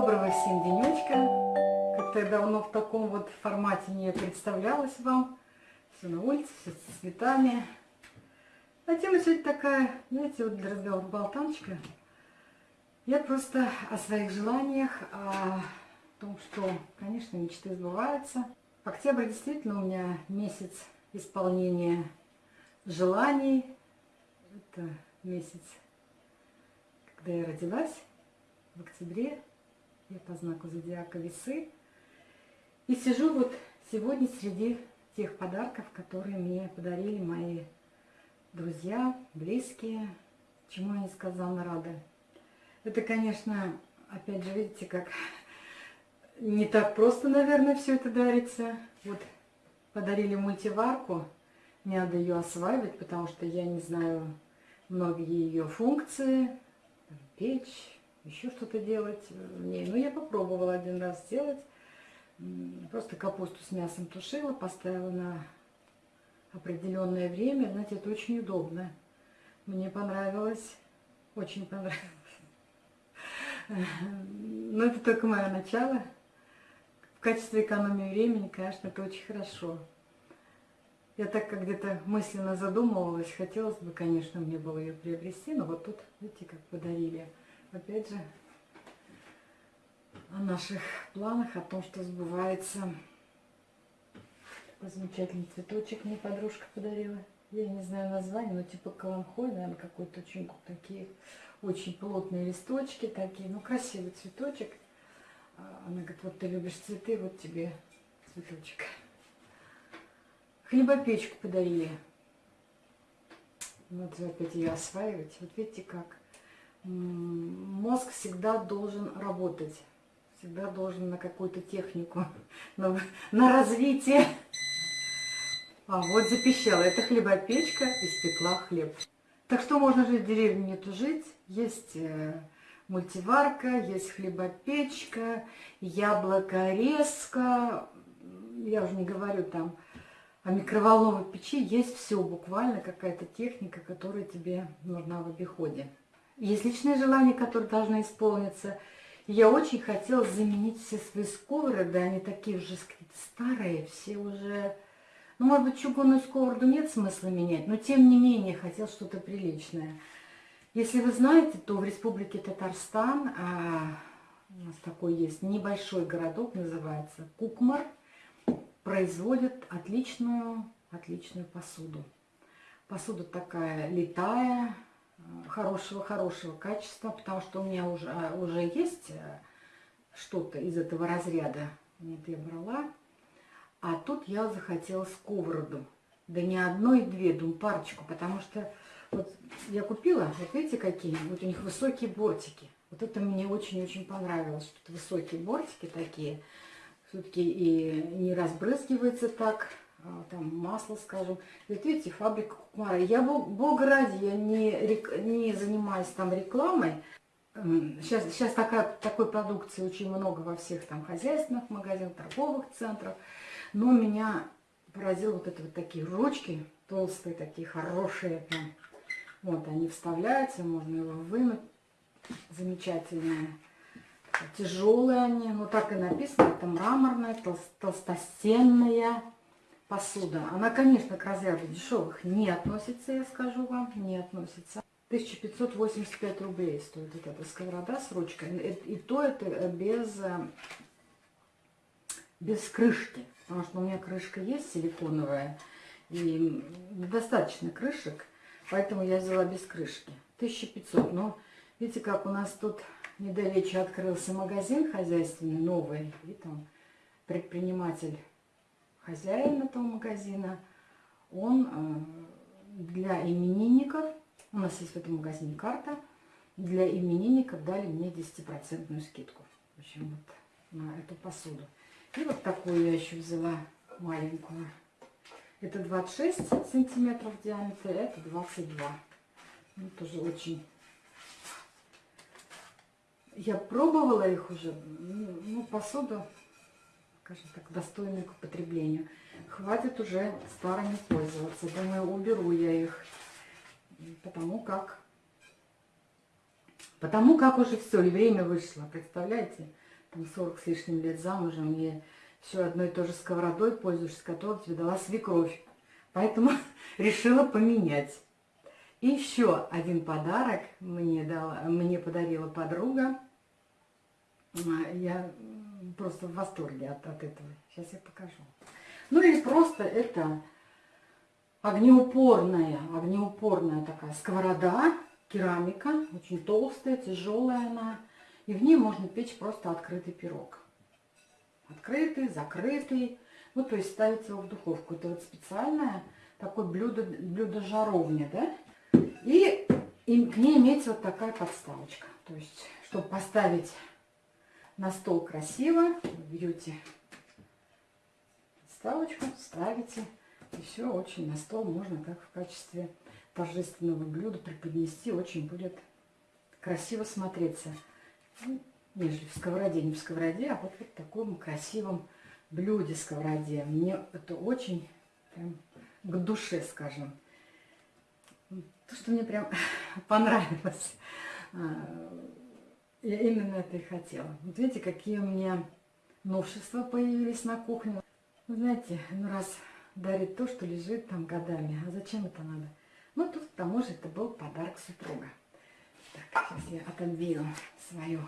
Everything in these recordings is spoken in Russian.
Доброго всем денечка. Как-то я давно в таком вот формате не представлялась вам. Все на улице, все с цветами. А тема сегодня такая, знаете, вот для разговора болтаночка. Я просто о своих желаниях, о том, что, конечно, мечты сбываются. Октябрь действительно у меня месяц исполнения желаний. Это месяц, когда я родилась в октябре я по знаку зодиака весы. И сижу вот сегодня среди тех подарков, которые мне подарили мои друзья, близкие, чему я несказанно рада. Это, конечно, опять же, видите, как не так просто, наверное, все это дарится. Вот подарили мультиварку, мне надо ее осваивать, потому что я не знаю многие ее функции, печь, еще что-то делать в ней. Но я попробовала один раз сделать. Просто капусту с мясом тушила, поставила на определенное время. Знаете, это очень удобно. Мне понравилось, очень понравилось. Но это только мое начало. В качестве экономии времени, конечно, это очень хорошо. Я так как где-то мысленно задумывалась, хотелось бы, конечно, мне было ее приобрести, но вот тут, видите, как подарили опять же, о наших планах, о том, что сбывается. Такой замечательный цветочек мне подружка подарила. Я не знаю название, но типа каланхой, наверное, какой-то очень такие очень плотные листочки такие. Ну, красивый цветочек. А, она говорит, вот ты любишь цветы, вот тебе цветочек. Хлебопечку подарили. Вот опять ее осваивать. Вот видите как мозг всегда должен работать, всегда должен на какую-то технику, на, на развитие. А вот запищала, это хлебопечка, испекла хлеб. Так что можно жить в деревне, не тужить. Есть э, мультиварка, есть хлебопечка, яблокорезка. Я уже не говорю там о микроволновой печи. Есть все, буквально какая-то техника, которая тебе нужна в обиходе. Есть личные желания, которые должны исполниться. Я очень хотела заменить все свои сковороды, они такие уже старые, все уже... Ну, может быть, чугунную сковороду нет смысла менять, но тем не менее хотел что-то приличное. Если вы знаете, то в республике Татарстан, а, у нас такой есть небольшой городок, называется Кукмар, производит отличную, отличную посуду. Посуда такая летая, хорошего-хорошего качества, потому что у меня уже, а, уже есть э, что-то из этого разряда. Нет, я брала. А тут я захотела сковороду. Да не одну и две, думаю, парочку, потому что вот я купила, вот видите какие, вот у них высокие бортики. Вот это мне очень-очень понравилось, что высокие бортики такие. Все-таки и не разбрызгивается так, там масло, скажем. Вот видите, фабрика Кукмара. Я, бога ради, я не, не занимаюсь там рекламой. Сейчас, сейчас такая, такой продукции очень много во всех там хозяйственных магазинах, торговых центрах. Но меня поразило вот это вот такие ручки, толстые такие, хорошие. Прям. Вот они вставляются, можно его вынуть. Замечательные. Тяжелые они, ну так и написано, это мраморная, толстостенная посуда. Она, конечно, к разряду дешевых не относится, я скажу вам, не относится. 1585 рублей стоит вот эта сковорода с ручкой. И то это без, э, без крышки. Потому что у меня крышка есть силиконовая. И недостаточно крышек. Поэтому я взяла без крышки. 1500. Но видите, как у нас тут недалече открылся магазин хозяйственный, новый. И там предприниматель хозяин этого магазина, он э, для именинников, у нас есть в этом магазине карта, для именинников дали мне 10% скидку. В общем, вот на эту посуду. И вот такую я еще взяла маленькую. Это 26 сантиметров диаметра, это 22. Ну, тоже очень... Я пробовала их уже, ну, посуду скажем так, достойны к употреблению. Хватит уже старыми пользоваться. Думаю, уберу я их, потому как, потому как уже все, и время вышло, представляете? там 40 с лишним лет замужем, и все одной и той же сковородой пользуешься, которую тебе дала свекровь. Поэтому решила поменять. И еще один подарок мне, дала, мне подарила подруга. Я просто в восторге от, от этого. Сейчас я покажу. Ну или просто это огнеупорная, огнеупорная такая сковорода, керамика, очень толстая, тяжелая она. И в ней можно печь просто открытый пирог. Открытый, закрытый. Ну, то есть ставить его в духовку. Это вот специальное такое блюдо, блюдо жаровня, да? И, и к ней имеется вот такая подставочка. То есть, чтобы поставить на стол красиво, берете подставочку, ставите. И все очень на стол можно как в качестве торжественного блюда преподнести. Очень будет красиво смотреться. Ну, нежели в сковороде, не в сковороде, а вот в таком красивом блюде сковороде. Мне это очень прям к душе, скажем. То, что мне прям понравилось. Я именно это и хотела. Вот видите, какие у меня новшества появились на кухне. Вы знаете, ну раз дарит то, что лежит там годами, а зачем это надо? Ну, тут к тому же это был подарок супруга. Так, сейчас я отодвину свою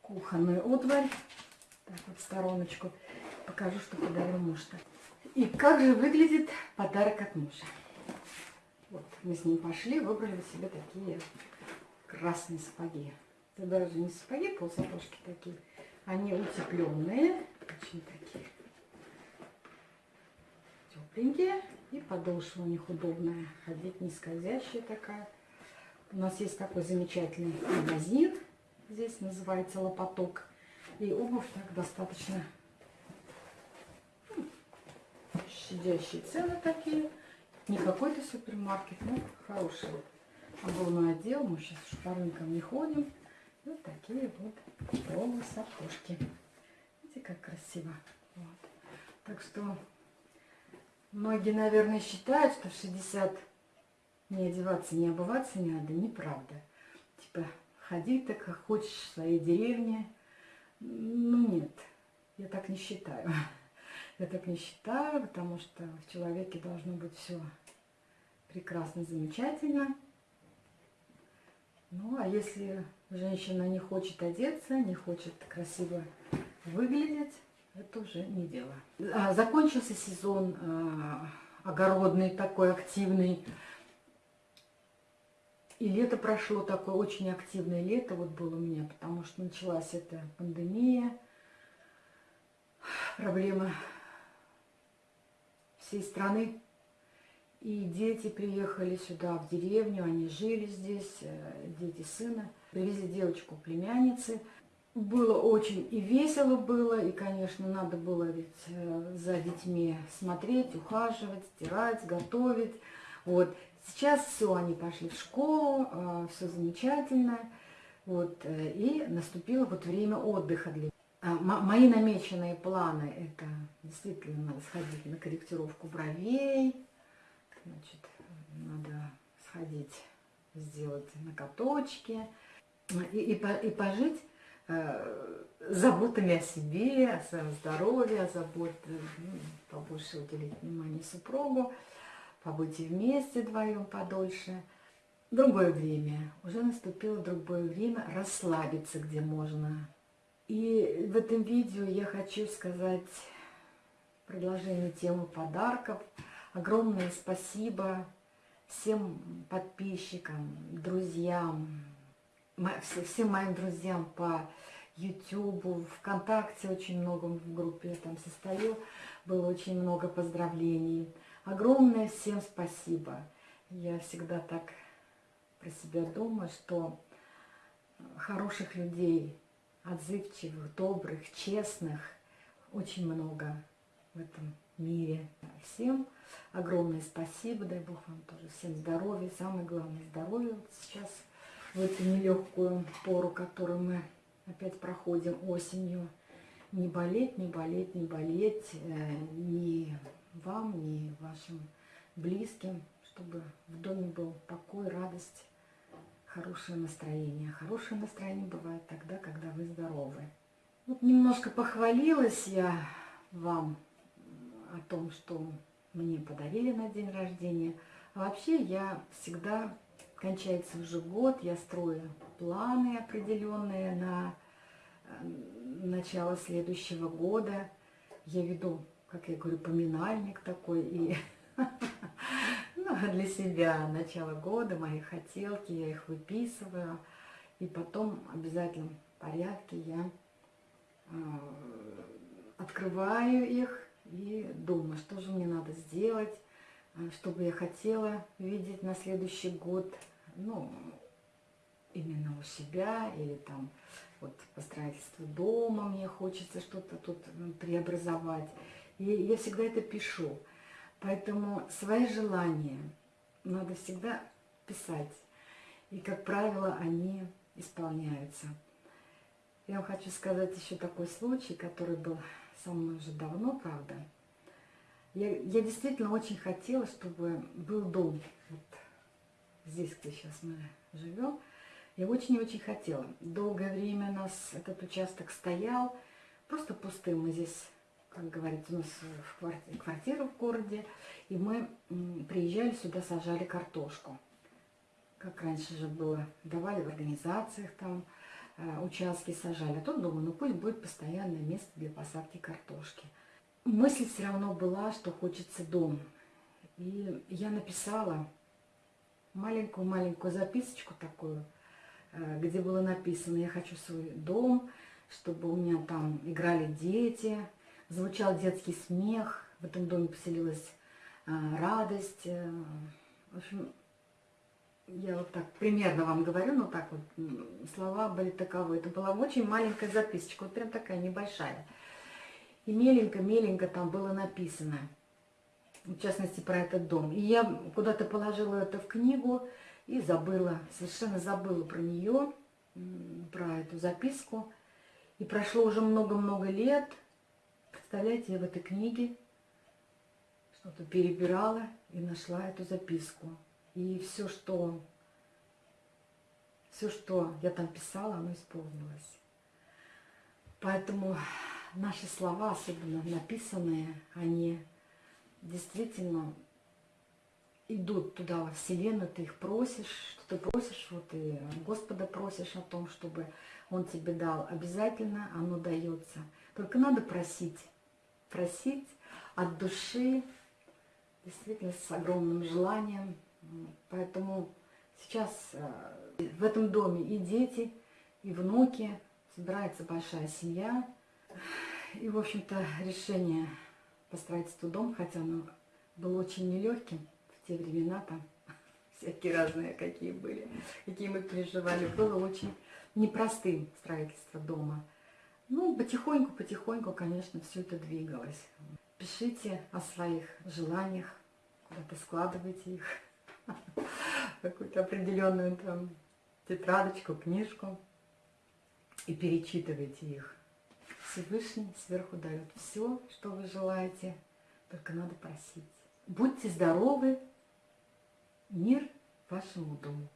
кухонную утварь. Так вот, в стороночку. Покажу, что подарил муж-то. И как же выглядит подарок от мужа. Вот, мы с ним пошли, выбрали себе такие красные сапоги. Это даже не сапоги, полсапожки такие. Они утепленные, очень такие тепленькие. И подошва у них удобная, ходить не скользящая такая. У нас есть такой замечательный магазин, здесь называется Лопоток. И обувь так достаточно ну, щадящие цены такие. Не какой-то супермаркет, но хороший. Обувной отдел, мы сейчас рынкам не ходим. Вот такие вот полу сапожки. Видите, как красиво. Вот. Так что многие, наверное, считают, что в 60 не одеваться, не обуваться не надо. Неправда. Типа, ходи так, как хочешь в своей деревне. Ну, нет, я так не считаю. Я так не считаю, потому что в человеке должно быть все прекрасно, замечательно. Ну, а если женщина не хочет одеться, не хочет красиво выглядеть, это уже не дело. А, закончился сезон а, огородный, такой активный. И лето прошло такое очень активное лето, вот было у меня, потому что началась эта пандемия, проблема всей страны. И дети приехали сюда, в деревню, они жили здесь, э, дети сына. Привезли девочку племянницы. Было очень и весело было, и, конечно, надо было ведь э, за детьми смотреть, ухаживать, стирать, готовить. Вот. Сейчас все, они пошли в школу, э, все замечательно. Вот. И наступило вот время отдыха для а, мои намеченные планы, это действительно надо сходить на корректировку бровей, значит, надо сходить, сделать накаточки и, и, и пожить э, заботами о себе, о своем здоровье, забот, ну, побольше уделить внимание супругу, побыть вместе вдвоем подольше. Другое время, уже наступило другое время расслабиться, где можно, и в этом видео я хочу сказать предложение темы подарков. Огромное спасибо всем подписчикам, друзьям, всем моим друзьям по YouTube, ВКонтакте очень много в группе там состою, было очень много поздравлений. Огромное всем спасибо. Я всегда так про себя думаю, что хороших людей отзывчивых, добрых, честных, очень много в этом мире. Всем огромное спасибо, дай Бог вам тоже всем здоровья, самое главное здоровье вот сейчас, в эту нелегкую пору, которую мы опять проходим осенью. Не болеть, не болеть, не болеть э, ни вам, ни вашим близким, чтобы в доме был покой, радость, хорошее настроение. Хорошее настроение бывает тогда, когда вы здоровы. Вот немножко похвалилась я вам о том, что мне подарили на день рождения. Вообще я всегда, кончается уже год, я строю планы определенные на э, начало следующего года. Я веду, как я говорю, поминальник такой и ну, для себя начало года, мои хотелки, я их выписываю. И потом в обязательном порядке я э, открываю их и думаю, что же мне надо сделать, э, что бы я хотела видеть на следующий год, ну, именно у себя, или там вот по строительству дома мне хочется что-то тут преобразовать. И я всегда это пишу. Поэтому свои желания надо всегда писать. И, как правило, они исполняются. Я вам хочу сказать еще такой случай, который был со мной уже давно, правда. Я, я действительно очень хотела, чтобы был дом. Вот здесь, где сейчас мы живем. Я очень-очень хотела. Долгое время у нас этот участок стоял, просто пустым. Мы здесь, как говорится, у нас в квартире, квартира в городе, и мы приезжали сюда, сажали картошку. Как раньше же было, давали в организациях там, участки сажали. А тут думаю, ну пусть будет постоянное место для посадки картошки. Мысль все равно была, что хочется дом. И я написала маленькую-маленькую записочку такую, э, где было написано, я хочу свой дом, чтобы у меня там играли дети, звучал детский смех, в этом доме поселилась э, радость. В общем, я вот так примерно вам говорю, но так вот слова были таковы. Это была очень маленькая записочка, вот прям такая небольшая. И меленько-меленько там было написано, в частности, про этот дом. И я куда-то положила это в книгу и забыла, совершенно забыла про нее, про эту записку. И прошло уже много-много лет. Представляете, я в этой книге что-то перебирала и нашла эту записку. И все, что, все, что я там писала, оно исполнилось. Поэтому наши слова, особенно написанные, они действительно идут туда, во Вселенную, ты их просишь, что ты просишь, вот и Господа просишь о том, чтобы Он тебе дал. Обязательно оно дается. Только надо просить, просить от души, действительно с огромным желанием, Поэтому сейчас э, в этом доме и дети, и внуки, собирается большая семья. И, в общем-то, решение по строительству дома, хотя оно было очень нелегким в те времена, там всякие разные какие были, какие мы переживали, было очень непростым строительство дома. Ну, потихоньку-потихоньку, конечно, все это двигалось. Пишите о своих желаниях, куда-то складывайте их какую-то определенную там тетрадочку, книжку и перечитывайте их. Всевышний сверху дает все, что вы желаете, только надо просить. Будьте здоровы, мир вашему дому.